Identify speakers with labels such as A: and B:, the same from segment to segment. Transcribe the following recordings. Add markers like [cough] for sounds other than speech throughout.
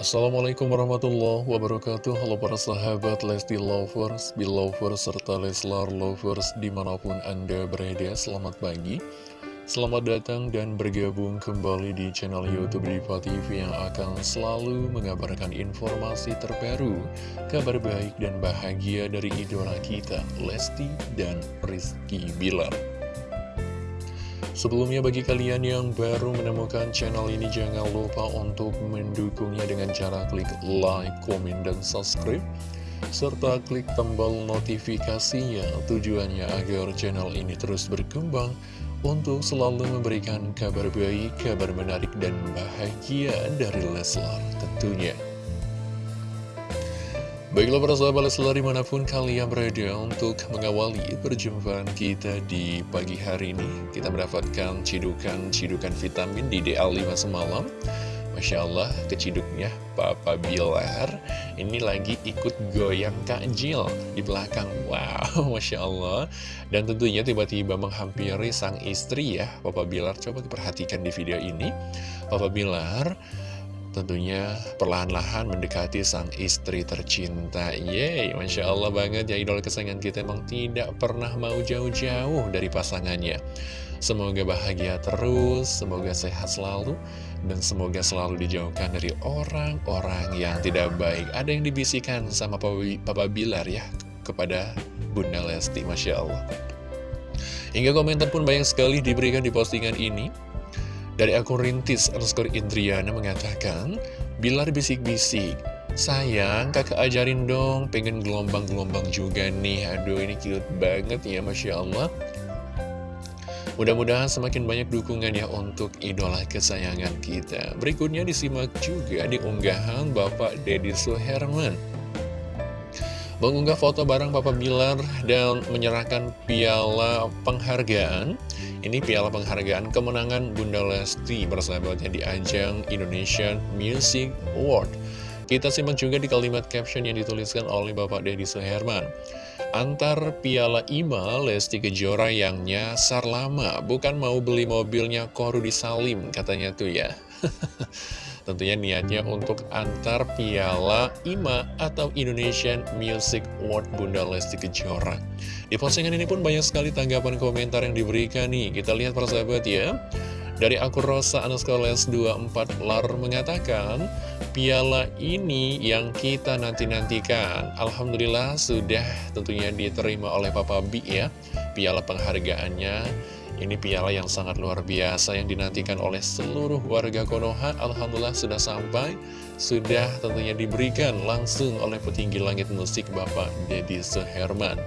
A: Assalamualaikum warahmatullahi wabarakatuh. Halo para sahabat Lesti Lovers, Belovers, serta Leslar Lovers di mana pun Anda berada Selamat pagi. Selamat datang dan bergabung kembali di channel Youtube Diva TV Yang akan selalu mengabarkan informasi terbaru Kabar baik dan bahagia dari idola kita Lesti dan Rizky Bilar Sebelumnya bagi kalian yang baru menemukan channel ini jangan lupa untuk mendukungnya dengan cara klik like, komen, dan subscribe serta klik tombol notifikasinya tujuannya agar channel ini terus berkembang untuk selalu memberikan kabar baik, kabar menarik, dan bahagia dari Leslar tentunya. Baiklah para sahabat Leslar di mana pun kalian berada untuk mengawali perjumpaan kita di pagi hari ini. Kita mendapatkan cidukan-cidukan vitamin di DA5 semalam. Masya Allah keciduknya Papa Bilar. Ini lagi ikut goyang takjil di belakang. Wow [laughs] Masya Allah. Dan tentunya tiba-tiba menghampiri sang istri ya Papa Bilar. Coba diperhatikan di video ini. Papa Bilar Tentunya perlahan-lahan mendekati sang istri tercinta. Yeay, Masya Allah banget ya idola kesayangan kita emang tidak pernah mau jauh-jauh dari pasangannya. Semoga bahagia terus, semoga sehat selalu Dan semoga selalu dijauhkan dari orang-orang yang tidak baik. Ada yang dibisikkan sama Papa Bilar ya kepada Bunda Lesti Masya Allah. Hingga komentar pun banyak sekali diberikan di postingan ini dari akun rintis underscore Indriana mengatakan, Bilar bisik-bisik, sayang kakak ajarin dong, pengen gelombang-gelombang juga nih. Aduh ini cute banget ya Masya Allah. Mudah-mudahan semakin banyak dukungan ya untuk idola kesayangan kita. Berikutnya disimak juga di unggahan Bapak Deddy Suherman mengunggah foto bareng Papa Bilar dan menyerahkan piala penghargaan. Ini piala penghargaan kemenangan Bunda Lesti bersahabatnya di ajang Indonesian Music Award. Kita simak juga di kalimat caption yang dituliskan oleh Bapak Deddy Suherman. Antar piala IMA Lesti Kejora yang nyasar lama, bukan mau beli mobilnya Korudi Salim katanya tuh ya. [laughs] Tentunya niatnya untuk antar piala IMA atau Indonesian Music Award Bunda Lesti Kejora. Di postingan ini pun banyak sekali tanggapan komentar yang diberikan nih. Kita lihat persahabat ya. Dari akun Rosa Anuskoles 24 Lar mengatakan, piala ini yang kita nanti-nantikan. Alhamdulillah sudah tentunya diterima oleh Papa Bi ya. Piala penghargaannya ini piala yang sangat luar biasa yang dinantikan oleh seluruh warga Konoha. Alhamdulillah sudah sampai, sudah tentunya diberikan langsung oleh petinggi langit musik Bapak Deddy Seherman.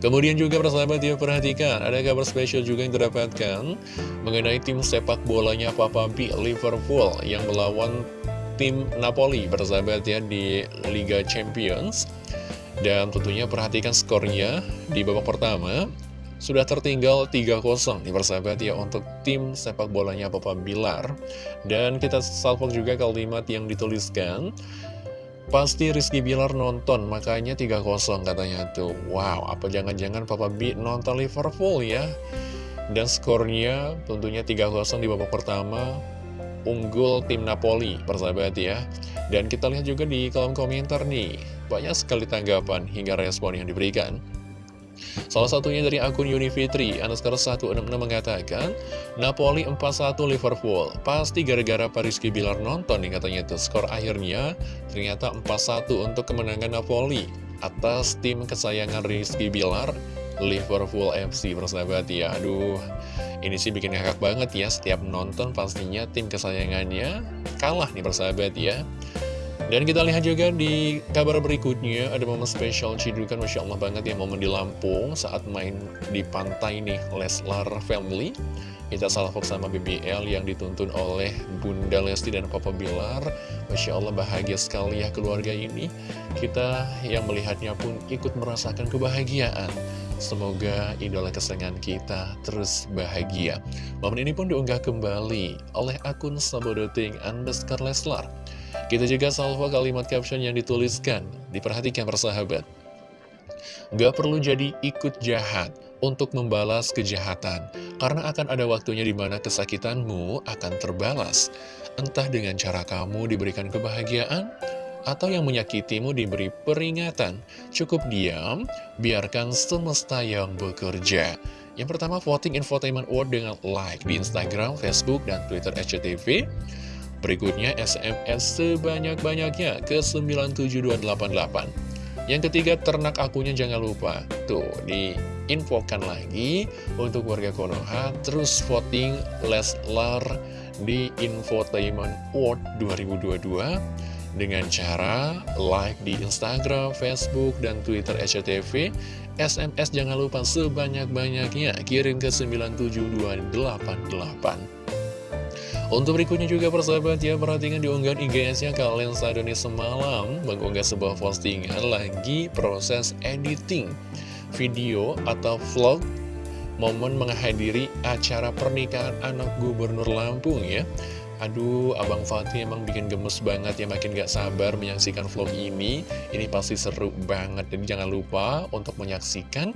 A: Kemudian juga persahabat ya perhatikan, ada kabar spesial juga yang terdapatkan mengenai tim sepak bolanya Papa B Liverpool yang melawan tim Napoli persahabat ya di Liga Champions. Dan tentunya perhatikan skornya di babak pertama sudah tertinggal 3-0 nih persahabat ya untuk tim sepak bolanya Papa Bilar. Dan kita salvo juga kalimat yang dituliskan. Pasti Rizky Bilar nonton, makanya 3-0 katanya tuh. Wow, apa jangan-jangan Papa B nonton Liverpool ya? Dan skornya tentunya 3-0 di babak pertama, unggul tim Napoli, persahabat ya. Dan kita lihat juga di kolom komentar nih, banyak sekali tanggapan hingga respon yang diberikan. Salah satunya dari akun Unifitri, underscore 166 mengatakan, Napoli 4-1 Liverpool. Pasti gara-gara Pariski Bilar nonton nih katanya itu. Skor akhirnya ternyata 4-1 untuk kemenangan Napoli atas tim kesayangan Rizky Bilar, Liverpool FC persahabat ya. Aduh, ini sih bikin ngakak banget ya. Setiap nonton pastinya tim kesayangannya kalah nih persahabat ya. Dan kita lihat juga di kabar berikutnya ada momen spesial Cidukan Masya Allah banget ya momen di Lampung saat main di pantai nih Leslar Family. Kita salvok sama BBL yang dituntun oleh Bunda Lesti dan Papa Bilar. Masya Allah bahagia sekali ya keluarga ini. Kita yang melihatnya pun ikut merasakan kebahagiaan. Semoga idola kesenangan kita terus bahagia. Momen ini pun diunggah kembali oleh akun Sabodoting underscore Leslar kita juga salvo kalimat caption yang dituliskan. Diperhatikan persahabat. Gak perlu jadi ikut jahat untuk membalas kejahatan. Karena akan ada waktunya di mana kesakitanmu akan terbalas. Entah dengan cara kamu diberikan kebahagiaan, atau yang menyakitimu diberi peringatan. Cukup diam, biarkan semesta yang bekerja. Yang pertama, voting infotainment award dengan like di Instagram, Facebook, dan Twitter SCTV. Berikutnya, SMS sebanyak-banyaknya ke 97288. Yang ketiga, ternak akunya jangan lupa. Tuh, diinfokan lagi untuk warga Konoha. Terus voting Leslar di Infotainment Award 2022 dengan cara like di Instagram, Facebook, dan Twitter SCTV. SMS jangan lupa sebanyak-banyaknya kirim ke 97288. Untuk berikutnya juga persahabat ya, perhatikan di unggahan IGS-nya kalian Sadoni semalam mengunggah sebuah postingan lagi proses editing video atau vlog momen menghadiri acara pernikahan anak gubernur Lampung ya. Aduh, Abang Fatih emang bikin gemes banget ya, makin gak sabar menyaksikan vlog ini. Ini pasti seru banget, jadi jangan lupa untuk menyaksikan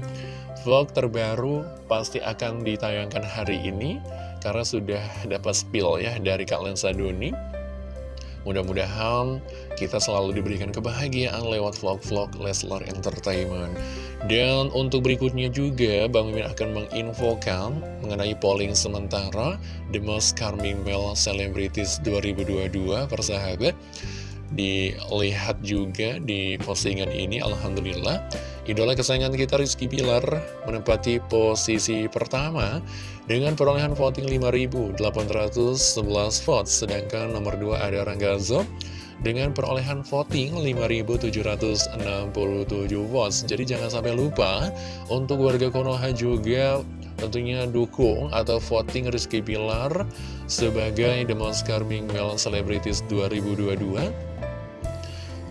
A: vlog terbaru pasti akan ditayangkan hari ini karena sudah dapat spill ya dari Kak Lensa Doni Mudah-mudahan kita selalu diberikan kebahagiaan lewat vlog-vlog Leslar Entertainment. Dan untuk berikutnya juga, Bang Mimin akan menginfokan mengenai polling sementara The Most Charming Male Celebrities 2022, persahabat. Dilihat juga di postingan ini, Alhamdulillah. Idola kesayangan kita Rizky Pilar menempati posisi pertama dengan perolehan voting 5.811 votes. Sedangkan nomor 2 ada Rangga Zob dengan perolehan voting 5.767 votes. Jadi jangan sampai lupa untuk warga Konoha juga tentunya dukung atau voting Rizky Pilar sebagai The Most Charming Male Celebrities 2022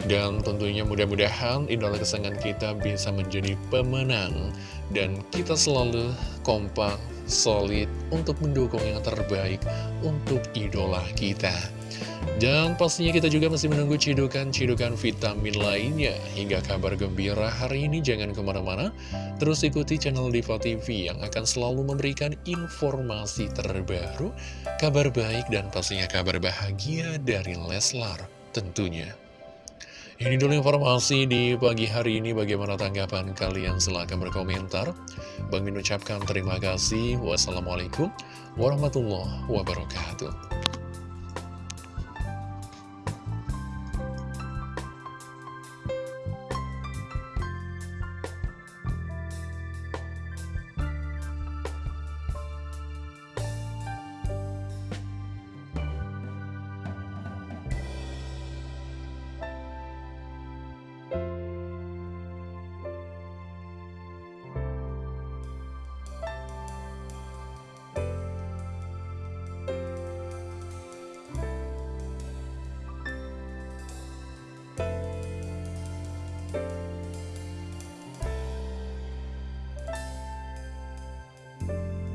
A: dan tentunya mudah-mudahan idola kesayangan kita bisa menjadi pemenang. Dan kita selalu kompak, solid untuk mendukung yang terbaik untuk idola kita Dan pastinya kita juga masih menunggu cidukan-cidukan vitamin lainnya Hingga kabar gembira hari ini jangan ke mana-mana Terus ikuti channel Diva TV yang akan selalu memberikan informasi terbaru Kabar baik dan pastinya kabar bahagia dari Leslar tentunya ini dulu informasi di pagi hari ini. Bagaimana tanggapan kalian? Silahkan berkomentar. Bang Min ucapkan terima kasih. Wassalamualaikum warahmatullahi wabarakatuh.